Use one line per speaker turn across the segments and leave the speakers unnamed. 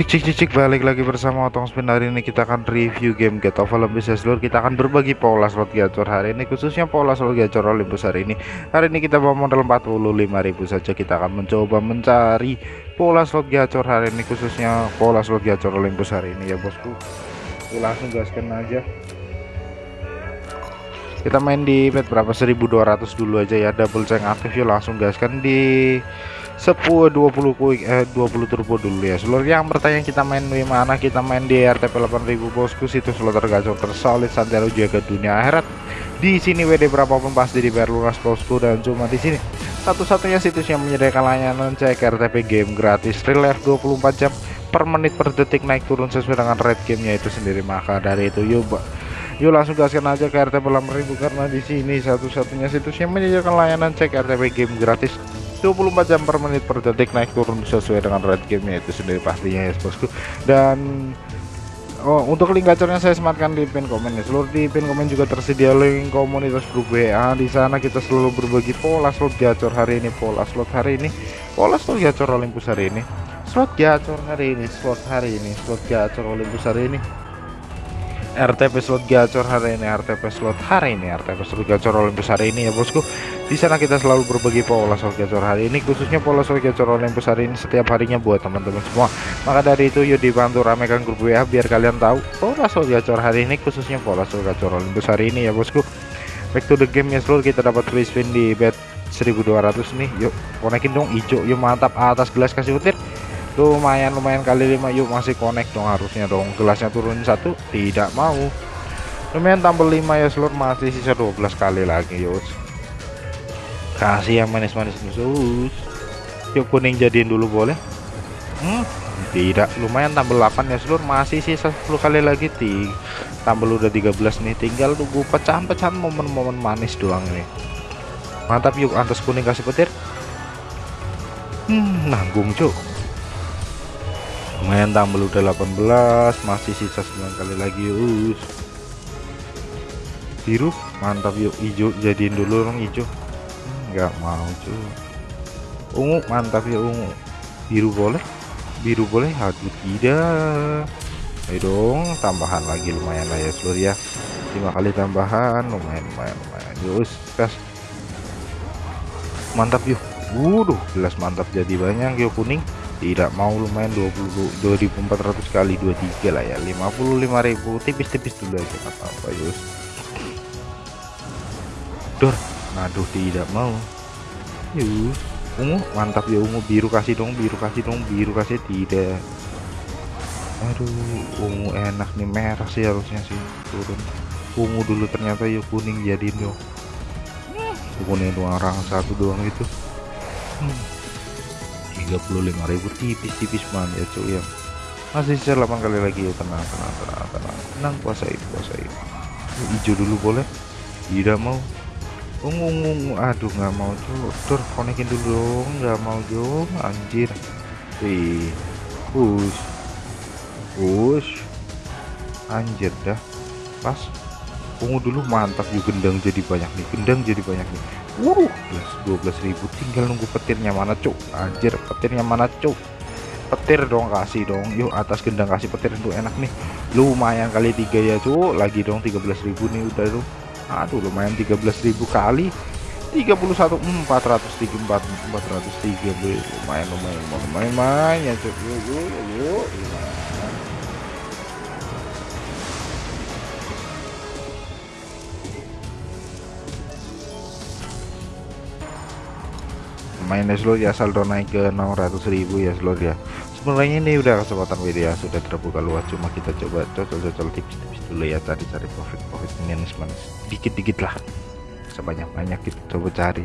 Cik cik cik cik balik lagi bersama Otong Spin. Hari ini kita akan review game Get of Olympus seluruh kita akan berbagi pola slot gacor hari ini khususnya pola slot gacor Olympus hari ini. Hari ini kita bawa modal 45.000 saja. Kita akan mencoba mencari pola slot gacor hari ini khususnya pola slot gacor Olympus hari ini. Ya bosku Oke, langsung gaskan aja. Kita main di bet berapa? 1200 dulu aja ya. Double check aktif yuk langsung gaskan di 10 20 quick eh 20 turbo dulu ya. Seluruh yang bertanya kita main di mana? Kita main di RTP 8000 bosku. Situs slot tergacor tersolid santero jaga dunia akhirat. Di sini WD berapapun pasti dibayar lunas bosku. Dan cuma di sini. Satu-satunya situs yang menyediakan layanan cek RTP game gratis. Real life 24 jam per menit per detik naik turun sesuai dengan rate gamenya itu sendiri. Maka dari itu yuk yuk langsung gaskan aja ke RTP 8000 karena di sini satu-satunya situs yang menyediakan layanan cek RTP game gratis 24 jam per menit per detik naik turun sesuai dengan rate gamenya itu sendiri pastinya ya bosku dan Oh, untuk link gacornya saya sematkan di pin komen ya. Seluruh di pin komen juga tersedia link komunitas grup WA. Di sana kita selalu berbagi pola slot gacor hari ini, pola slot hari ini, pola slot gacor Olympus hari ini, slot gacor hari ini, slot hari ini, slot gacor Olympus hari ini. RTP slot gacor hari ini RTP slot hari ini RTP slot gacor Olympus hari ini ya bosku di sana kita selalu berbagi pola slot gacor hari ini khususnya pola slot gacor Olympus hari ini setiap harinya buat teman-teman semua. Maka dari itu yuk dibantu ramekan grup WA biar kalian tahu pola slot gacor hari ini khususnya pola slot gacor Olympus hari ini ya bosku. Back to the game ya seluruh. Kita dapat free spin di bet 1200 nih. Yuk konekin dong hijau. Yuk mantap. Atas gelas kasih petir lumayan lumayan kali 5 yuk masih connect dong harusnya dong. Gelasnya turun satu tidak mau. Lumayan tambah 5 ya seluruh. Masih sisa 12 kali lagi yuk kasih yang manis-manis khusus yuk kuning jadiin dulu boleh? Hmm, tidak. Lumayan tambah 8 ya seluruh masih sisa 10 kali lagi. Ti tambah udah 13 nih. Tinggal tunggu pecahan-pecahan momen-momen manis doang nih mantap yuk. Antas kuning kasih petir. Hmm, nanggung cuk. Lumayan tambah udah 18 masih sisa 9 kali lagi us. Biru. Mantap yuk. Hijau jadiin dulu orang hijau nggak mau cuy ungu mantap ya ungu. Biru boleh? Biru boleh aduh tidak. Ayo dong tambahan lagi lumayan lah ya seluruh ya. Lima kali tambahan lumayan lumayan lumayan. Yuk gas mantap yuk. Waduh, jelas mantap jadi banyak yuk kuning. Tidak mau lumayan 20 2400 kali 23 lah ya. 55.000 tipis-tipis dulu aja apa-apa yus dor aduh tidak mau. Yus ungu mantap ya ungu. Biru kasih dong biru kasih dong biru kasih. Tidak. Aduh ungu enak nih. Merah sih harusnya sih. Turun. Ungu dulu ternyata yuk kuning jadiin dong. Kuning doang orang satu doang itu. Hmm. 35.000 tipis-tipis banget ya cuy ya. Masih sisa 8 kali lagi ya. Tenang tenang tenang tenang. Tenang puasain puasain hijau dulu boleh? Tidak mau ungu ungu aduh nggak mau cuy tur konekin dulu dong. Nggak mau dong anjir. Wih push. Push. Anjir dah. Pas. Ungu dulu mantap yuk gendang jadi banyak nih. Gendang jadi banyak nih. Wuh, 12.000 tinggal nunggu petirnya mana cuk? Anjir petirnya mana cuk? Petir dong kasih dong. Yuk atas gendang kasih petir itu enak nih. Lumayan kali tiga ya cuk. Lagi dong 13.000 nih udah tuh aduh lumayan 13.000 kali. 31 403 403 lumayan lumayan lumayan lumayan ya cuk. Yuk yuk yuk, yuk. mainnya slow ya saldo naik ke 600.000 ya slow ya sebenarnya ini udah kesempatan ya sudah terbuka luas. Cuma kita coba cocol-cocol tips-tips dulu ya cari-cari profit-profit manis dikit-dikit lah. Sebanyak-banyak kita coba cari.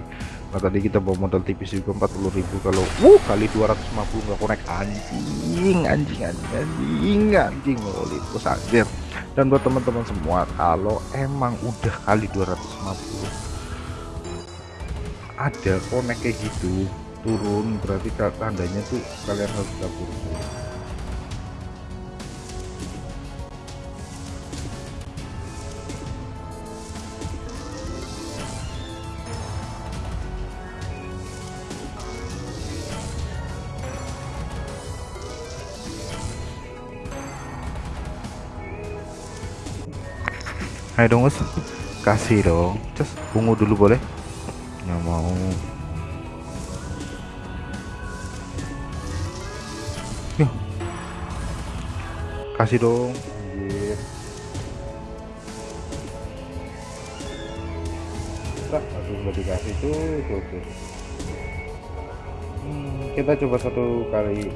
Nah tadi kita bawa modal tipis juga 40.000 kalau uh kali 250 nggak konek. Anjing anjing anjing anjing. Anjing Olympus anjir dan buat teman-teman semua kalau emang udah kali 250 ada konek kayak gitu turun berarti tandanya tuh kalian harus kabur dulu Ayo dong us Kasih dong. Cus Ungu dulu boleh? Nggak mau. Kasih dong Anjir. Aduh nggak dikasih tuh tuh, tuh. Hmm, kita coba satu kali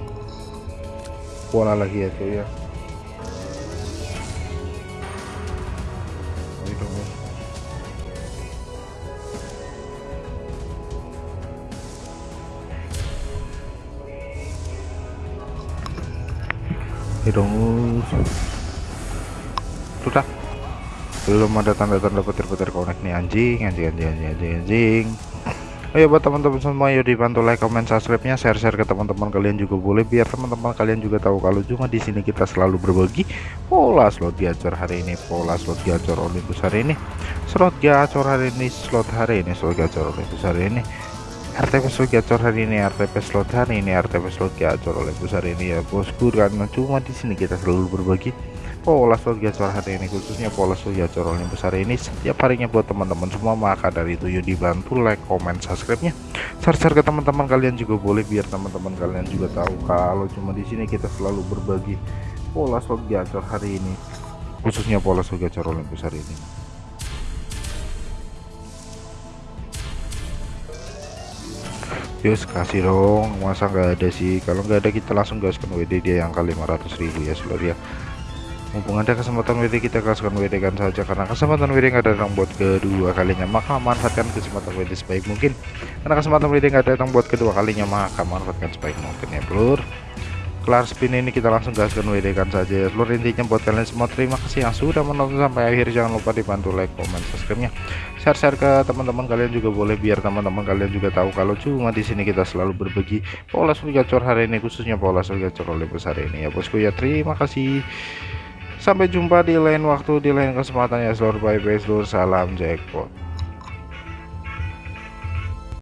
pola lagi ya cuy ya Ayo dong, Us. sudah belum ada tanda-tanda petir-petir connect nih anjing anjing anjing anjing anjing anjing Ayo buat teman-teman semua yuk dibantu like, comment, subscribe-nya, share-share ke teman-teman kalian juga boleh biar teman-teman kalian juga tahu kalau cuma di sini kita selalu berbagi pola slot gacor hari ini, pola slot gacor Olympus hari ini, slot gacor hari ini, slot hari ini, slot gacor Olympus hari ini. RTP slot gacor hari ini, RTP slot hari ini, RTP slot gacor Olympus hari ini. Ya bosku karena cuma di sini kita selalu berbagi pola slot gacor hari ini khususnya pola slot gacor yang besar ini. Setiap harinya buat teman-teman semua maka dari itu yuk dibantu like comment subscribe nya share-share ke teman-teman kalian juga boleh biar teman-teman kalian juga tahu kalau cuma di sini kita selalu berbagi pola slot gacor hari ini khususnya pola slot gacor Olympus hari ini Yus kasih dong. Masa nggak ada sih? Kalau nggak ada kita langsung gaskan WD dia yang kali 500.000 ya seluruh ya. Mumpung ada kesempatan WD kita gaskan WD kan saja. Karena kesempatan WD nggak datang buat kedua kalinya. Maka manfaatkan kesempatan WD sebaik mungkin. Karena kesempatan WD nggak datang buat kedua kalinya maka manfaatkan sebaik mungkin ya bro kelar spin ini kita langsung gaskan WD kan saja. Seluruh intinya buat kalian semua terima kasih yang sudah menonton sampai akhir. Jangan lupa dibantu like comment subscribe nya share-share ke teman-teman kalian juga boleh biar teman-teman kalian juga tahu kalau cuma di sini kita selalu berbagi pola gacor hari ini khususnya pola gacor oleh besar ini. Ya bosku ya terima kasih. Sampai jumpa di lain waktu, di lain kesempatan ya seluruh bye bye seluruh salam jackpot.